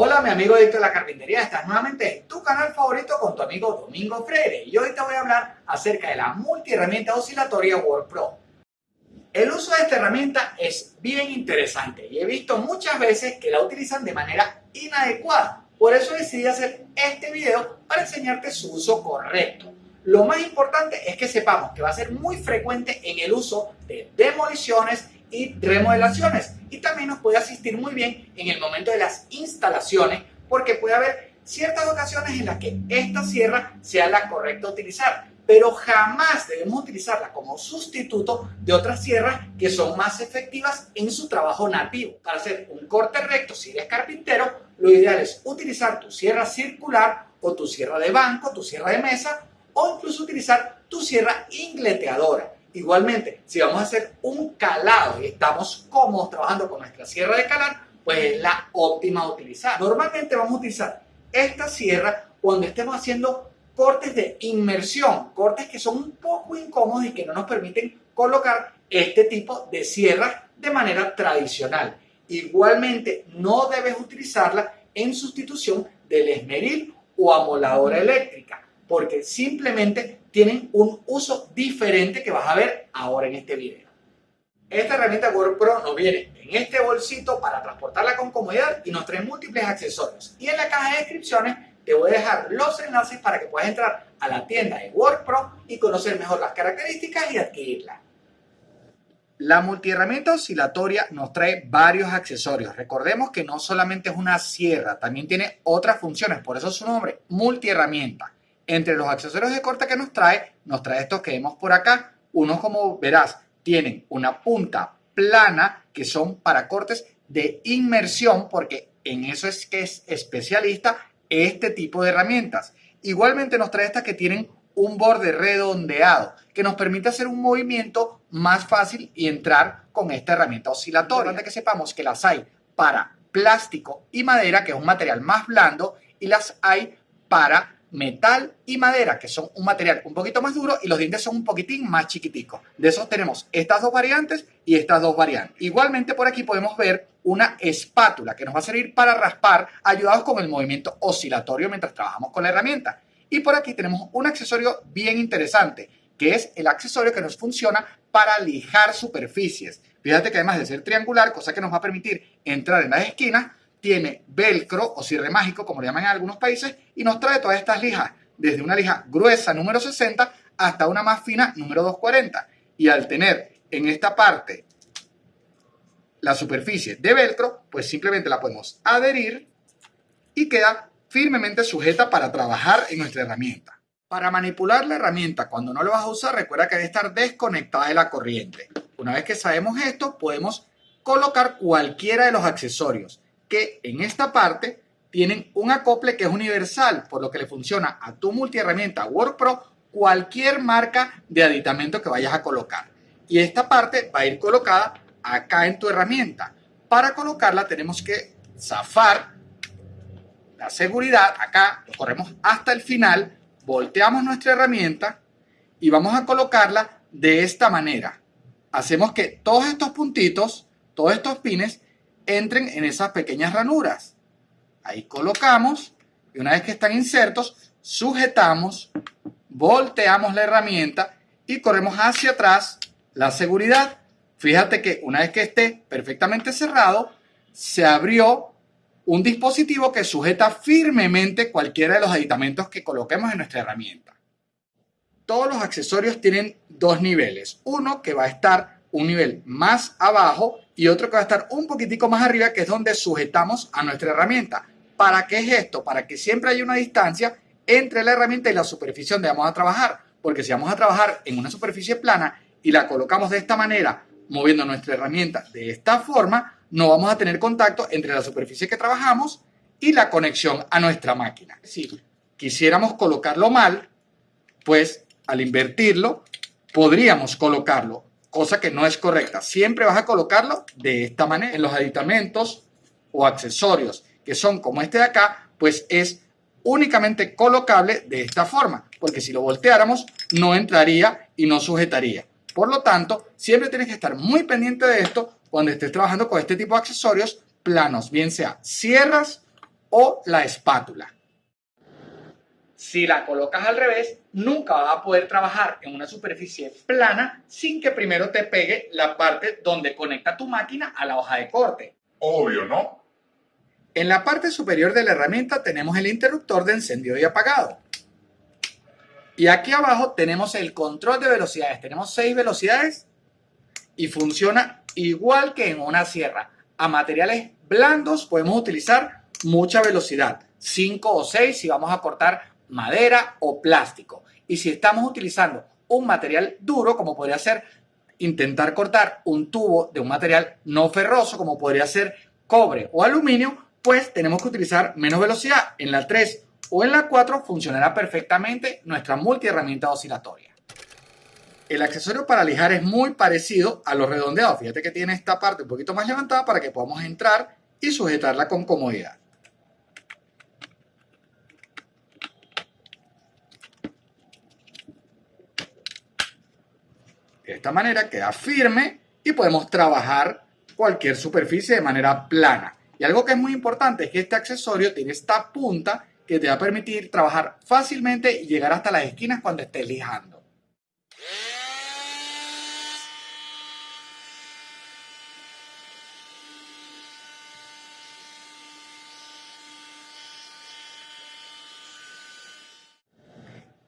Hola mi amigo Adicto de la Carpintería, estás nuevamente en tu canal favorito con tu amigo Domingo Freire y hoy te voy a hablar acerca de la multiherramienta oscilatoria WordPro. El uso de esta herramienta es bien interesante y he visto muchas veces que la utilizan de manera inadecuada, por eso decidí hacer este video para enseñarte su uso correcto. Lo más importante es que sepamos que va a ser muy frecuente en el uso de demoliciones y remodelaciones y también nos puede asistir muy bien en el momento de las instalaciones porque puede haber ciertas ocasiones en las que esta sierra sea la correcta utilizar pero jamás debemos utilizarla como sustituto de otras sierras que son más efectivas en su trabajo nativo. Para hacer un corte recto, si eres carpintero, lo ideal es utilizar tu sierra circular o tu sierra de banco, tu sierra de mesa o incluso utilizar tu sierra ingleteadora. Igualmente, si vamos a hacer un calado y estamos cómodos trabajando con nuestra sierra de calar, pues es la óptima a utilizar. Normalmente vamos a utilizar esta sierra cuando estemos haciendo cortes de inmersión, cortes que son un poco incómodos y que no nos permiten colocar este tipo de sierras de manera tradicional. Igualmente, no debes utilizarla en sustitución del esmeril o amoladora eléctrica, porque simplemente tienen un uso diferente que vas a ver ahora en este video. Esta herramienta WordPro nos viene en este bolsito para transportarla con comodidad y nos trae múltiples accesorios. Y en la caja de descripciones te voy a dejar los enlaces para que puedas entrar a la tienda de WordPro y conocer mejor las características y adquirirla. La multiherramienta oscilatoria nos trae varios accesorios. Recordemos que no solamente es una sierra, también tiene otras funciones, por eso su nombre, multiherramienta. Entre los accesorios de corte que nos trae, nos trae estos que vemos por acá. Unos, como verás, tienen una punta plana que son para cortes de inmersión, porque en eso es que es especialista este tipo de herramientas. Igualmente nos trae estas que tienen un borde redondeado, que nos permite hacer un movimiento más fácil y entrar con esta herramienta oscilatoria. Importante que sepamos que las hay para plástico y madera, que es un material más blando, y las hay para metal y madera, que son un material un poquito más duro y los dientes son un poquitín más chiquiticos. De esos tenemos estas dos variantes y estas dos variantes. Igualmente por aquí podemos ver una espátula que nos va a servir para raspar ayudados con el movimiento oscilatorio mientras trabajamos con la herramienta. Y por aquí tenemos un accesorio bien interesante, que es el accesorio que nos funciona para lijar superficies. Fíjate que además de ser triangular, cosa que nos va a permitir entrar en las esquinas, tiene velcro o cierre mágico, como lo llaman en algunos países, y nos trae todas estas lijas, desde una lija gruesa número 60 hasta una más fina número 240. Y al tener en esta parte la superficie de velcro, pues simplemente la podemos adherir y queda firmemente sujeta para trabajar en nuestra herramienta. Para manipular la herramienta cuando no lo vas a usar, recuerda que debe estar desconectada de la corriente. Una vez que sabemos esto, podemos colocar cualquiera de los accesorios que en esta parte tienen un acople que es universal, por lo que le funciona a tu multiherramienta WordPro cualquier marca de aditamento que vayas a colocar. Y esta parte va a ir colocada acá en tu herramienta. Para colocarla tenemos que zafar la seguridad acá, lo corremos hasta el final, volteamos nuestra herramienta y vamos a colocarla de esta manera. Hacemos que todos estos puntitos, todos estos pines, entren en esas pequeñas ranuras. Ahí colocamos y una vez que están insertos, sujetamos, volteamos la herramienta y corremos hacia atrás la seguridad. Fíjate que una vez que esté perfectamente cerrado, se abrió un dispositivo que sujeta firmemente cualquiera de los aditamentos que coloquemos en nuestra herramienta. Todos los accesorios tienen dos niveles. Uno que va a estar un nivel más abajo y otro que va a estar un poquitico más arriba, que es donde sujetamos a nuestra herramienta. ¿Para qué es esto? Para que siempre haya una distancia entre la herramienta y la superficie donde vamos a trabajar. Porque si vamos a trabajar en una superficie plana y la colocamos de esta manera, moviendo nuestra herramienta de esta forma, no vamos a tener contacto entre la superficie que trabajamos y la conexión a nuestra máquina. Si quisiéramos colocarlo mal, pues al invertirlo, podríamos colocarlo cosa que no es correcta. Siempre vas a colocarlo de esta manera. En los aditamentos o accesorios que son como este de acá, pues es únicamente colocable de esta forma, porque si lo volteáramos no entraría y no sujetaría. Por lo tanto, siempre tienes que estar muy pendiente de esto cuando estés trabajando con este tipo de accesorios planos, bien sea sierras o la espátula. Si la colocas al revés, nunca vas a poder trabajar en una superficie plana sin que primero te pegue la parte donde conecta tu máquina a la hoja de corte. Obvio, ¿no? En la parte superior de la herramienta tenemos el interruptor de encendido y apagado. Y aquí abajo tenemos el control de velocidades. Tenemos seis velocidades y funciona igual que en una sierra. A materiales blandos podemos utilizar mucha velocidad. 5 o 6 si vamos a cortar madera o plástico. Y si estamos utilizando un material duro, como podría ser intentar cortar un tubo de un material no ferroso, como podría ser cobre o aluminio, pues tenemos que utilizar menos velocidad. En la 3 o en la 4 funcionará perfectamente nuestra multiherramienta oscilatoria. El accesorio para lijar es muy parecido a los redondeados. Fíjate que tiene esta parte un poquito más levantada para que podamos entrar y sujetarla con comodidad. De esta manera queda firme y podemos trabajar cualquier superficie de manera plana. Y algo que es muy importante es que este accesorio tiene esta punta que te va a permitir trabajar fácilmente y llegar hasta las esquinas cuando estés lijando.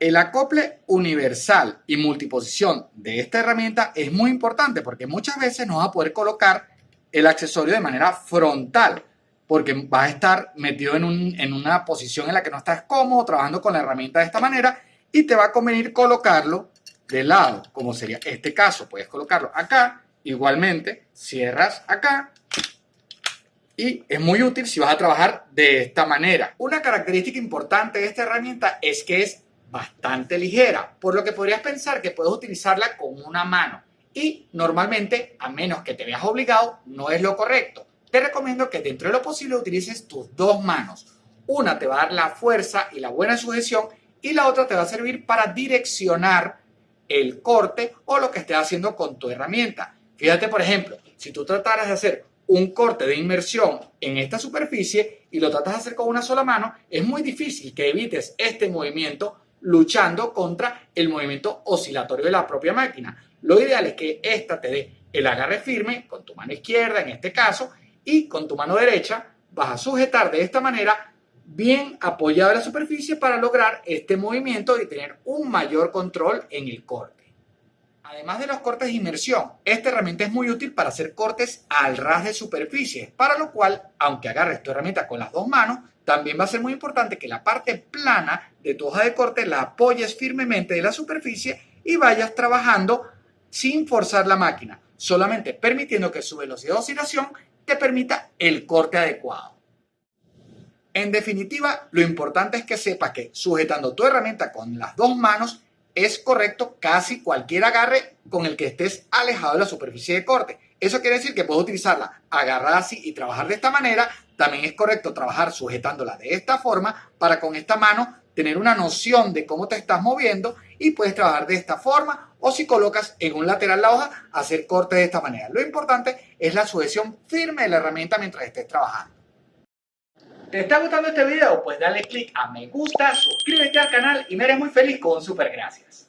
El acople universal y multiposición de esta herramienta es muy importante porque muchas veces no vas a poder colocar el accesorio de manera frontal porque vas a estar metido en, una posición en la que no estás cómodo trabajando con la herramienta de esta manera y te va a convenir colocarlo de lado, como sería este caso. Puedes colocarlo acá, igualmente cierras acá y es muy útil si vas a trabajar de esta manera. Una característica importante de esta herramienta es que es bastante ligera, por lo que podrías pensar que puedes utilizarla con una mano y normalmente, a menos que te veas obligado, no es lo correcto te recomiendo que dentro de lo posible utilices tus dos manos. Una te va a dar la fuerza y la buena sujeción y la otra te va a servir para direccionar el corte o lo que estés haciendo con tu herramienta. Fíjate, por ejemplo, si tú trataras de hacer un corte de inmersión en esta superficie y lo tratas de hacer con una sola mano, es muy difícil que evites este movimiento luchando contra el movimiento oscilatorio de la propia máquina. Lo ideal es que esta te dé el agarre firme con tu mano izquierda en este caso y con tu mano derecha vas a sujetar de esta manera bien apoyado la superficie para lograr este movimiento y tener un mayor control en el corte. Además de los cortes de inmersión, esta herramienta es muy útil para hacer cortes al ras de superficie, para lo cual, aunque agarres tu herramienta con las dos manos, también va a ser muy importante que la parte plana de tu hoja de corte la apoyes firmemente de la superficie y vayas trabajando sin forzar la máquina, solamente permitiendo que su velocidad de oscilación te permita el corte adecuado. En definitiva, lo importante es que sepas que sujetando tu herramienta con las dos manos es correcto casi cualquier agarre con el que estés alejado de la superficie de corte. Eso quiere decir que puedes utilizarla agarrada así y trabajar de esta manera. También es correcto trabajar sujetándola de esta forma para con esta mano tener una noción de cómo te estás moviendo y puedes trabajar de esta forma o si colocas en un lateral la hoja, hacer corte de esta manera. Lo importante es la sujeción firme de la herramienta mientras estés trabajando. ¿Te está gustando este video? Pues dale click a me gusta, suscríbete al canal y me eres muy feliz con super gracias.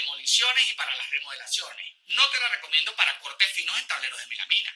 Demoliciones y para las remodelaciones. No te la recomiendo para cortes finos en tableros de melamina.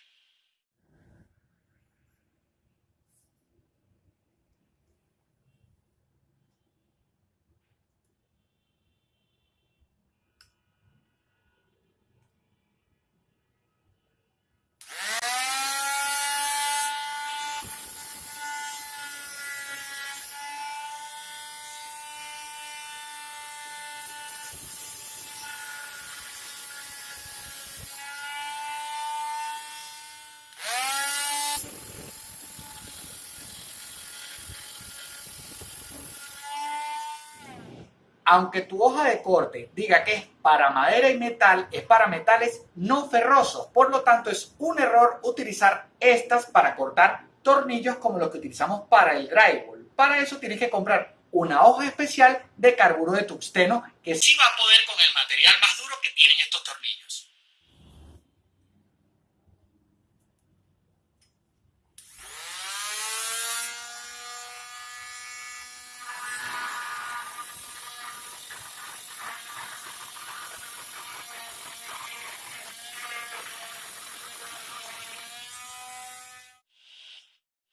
Aunque tu hoja de corte diga que es para madera y metal, es para metales no ferrosos. Por lo tanto, es un error utilizar estas para cortar tornillos como los que utilizamos para el drywall. Para eso tienes que comprar una hoja especial de carburo de tungsteno que sí va a poder con el material más duro que tienen estos tornillos.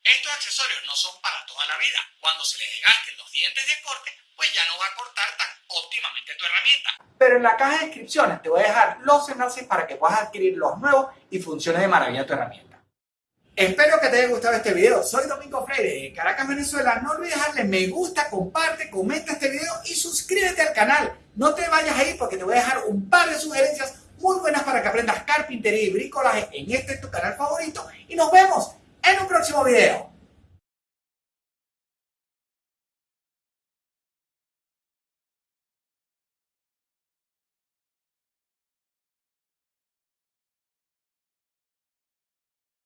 Estos accesorios no son para toda la vida. Cuando se le desgasten los dientes de corte, pues ya no va a cortar tan óptimamente tu herramienta. Pero en la caja de descripciones te voy a dejar los enlaces para que puedas adquirir los nuevos y funcione de maravilla tu herramienta. Espero que te haya gustado este video. Soy Domingo Freire de Caracas, Venezuela. No olvides darle me gusta, comparte, comenta este video y suscríbete al canal. No te vayas ahí porque te voy a dejar un par de sugerencias muy buenas para que aprendas carpintería y bricolaje en este tu canal favorito. Y nos vemos en un próximo video.